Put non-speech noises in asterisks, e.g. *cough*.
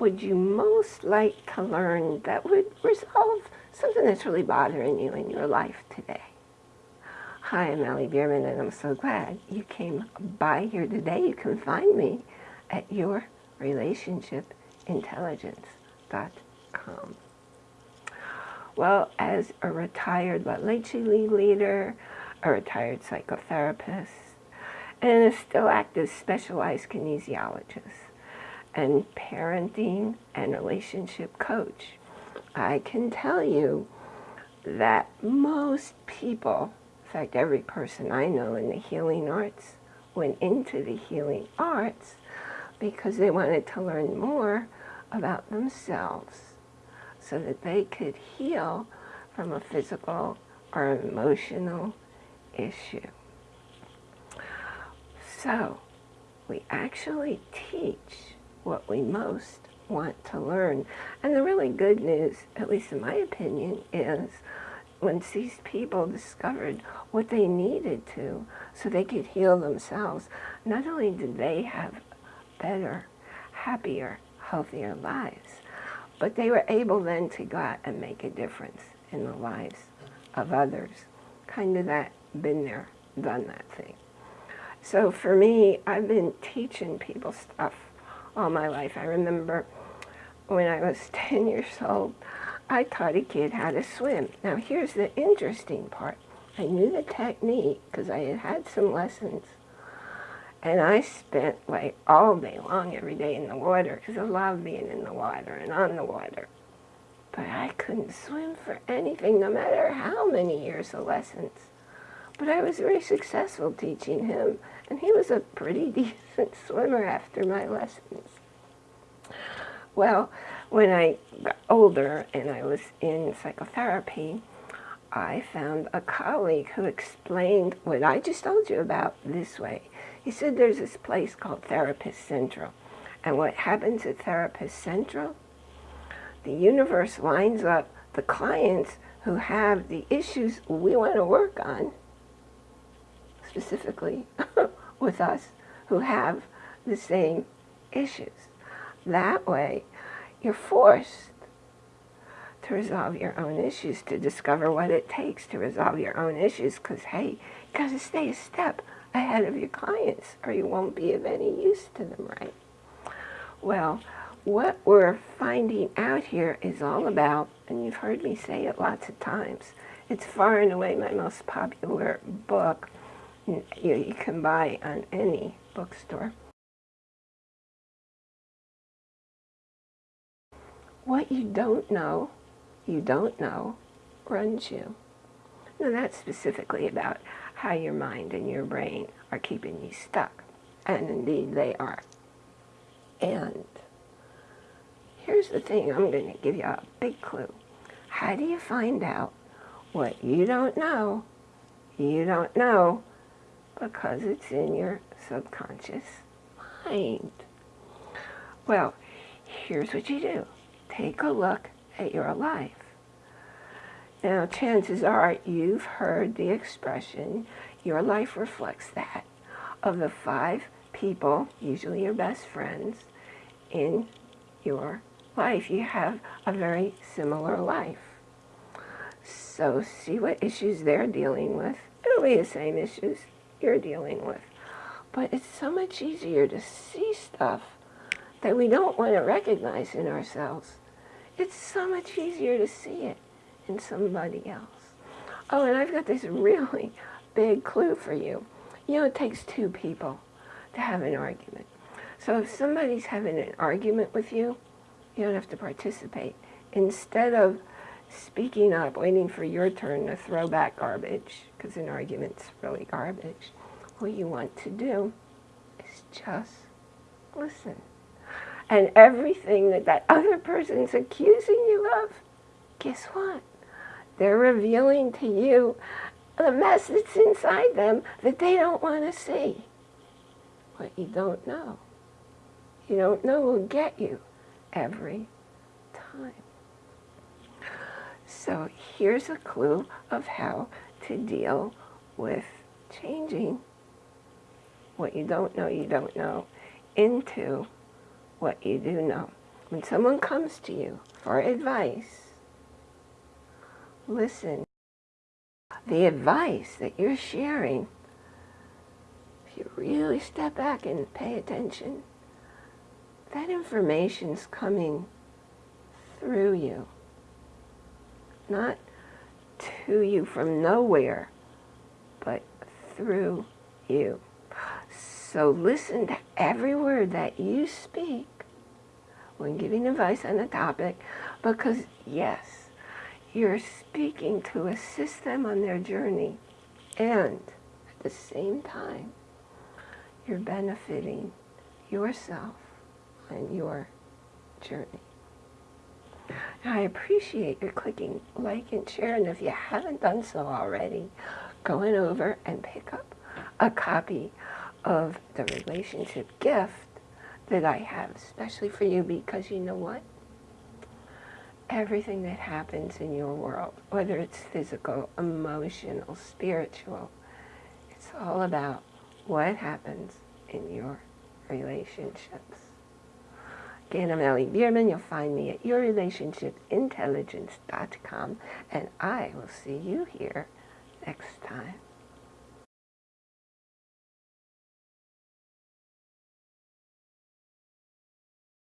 would you most like to learn that would resolve something that's really bothering you in your life today? Hi, I'm Allie Bierman, and I'm so glad you came by here today. You can find me at yourrelationshipintelligence.com. Well, as a retired La Leche leader, a retired psychotherapist, and a still active specialized kinesiologist, and parenting and relationship coach, I can tell you that most people, in fact every person I know in the healing arts, went into the healing arts because they wanted to learn more about themselves so that they could heal from a physical or emotional issue. So, we actually teach what we most want to learn. And the really good news, at least in my opinion, is once these people discovered what they needed to so they could heal themselves, not only did they have better, happier, healthier lives, but they were able then to go out and make a difference in the lives of others. Kind of that, been there, done that thing. So for me, I've been teaching people stuff all my life. I remember when I was *laughs* 10 years old, I taught a kid how to swim. Now here's the interesting part. I knew the technique because I had had some lessons and I spent like all day long every day in the water because I love being in the water and on the water. But I couldn't swim for anything, no matter how many years of lessons. But I was very successful teaching him, and he was a pretty *laughs* decent swimmer after my lessons. Well, when I got older and I was in psychotherapy, I found a colleague who explained what I just told you about this way. He said there's this place called Therapist Central. And what happens at Therapist Central? The universe lines up the clients who have the issues we want to work on, specifically *laughs* with us, who have the same issues. That way, you're forced to resolve your own issues, to discover what it takes to resolve your own issues, because, hey, you got to stay a step ahead of your clients or you won't be of any use to them, right? Well, what we're finding out here is all about, and you've heard me say it lots of times, it's far and away my most popular book you, can buy on any bookstore. What you don't know, you don't know, runs you. Now that's specifically about how your mind and your brain are keeping you stuck. And indeed they are. And here's the thing, I'm going to give you a big clue. How do you find out what you don't know, you don't know, because it's in your subconscious mind? Well, here's what you do. Take a look at your life. Now, chances are you've heard the expression, your life reflects that, of the five people, usually your best friends, in your life. You have a very similar life. So see what issues they're dealing with. It'll be the same issues you're dealing with. But it's so much easier to see stuff that we don't want to recognize in ourselves. It's so much easier to see it in somebody else. Oh, and I've got this really big clue for you. You know, it takes two people to have an argument. So if somebody's having an argument with you, you don't have to participate. Instead of speaking up, waiting for your turn to throw back garbage, because an argument's really garbage, what you want to do is just listen. And everything that that other person's accusing you of, guess what? They're revealing to you the mess that's inside them that they don't want to see. What you don't know. You don't know will get you every time. So here's a clue of how to deal with changing what you don't know you don't know into what you do know. when someone comes to you for advice, listen. The advice that you're sharing, if you really step back and pay attention, that information's coming through you, not to you from nowhere, but through you. So listen to every word that you speak when giving advice on a topic because yes, you're speaking to assist them on their journey and at the same time you're benefiting yourself and your journey. Now, I appreciate your clicking like and share and if you haven't done so already, going over and pick up a copy of the relationship gift that I have, especially for you, because you know what? Everything that happens in your world, whether it's physical, emotional, spiritual, it's all about what happens in your relationships. Again, I'm Ellie Bierman. You'll find me at yourrelationshipintelligence.com, and I will see you here next time.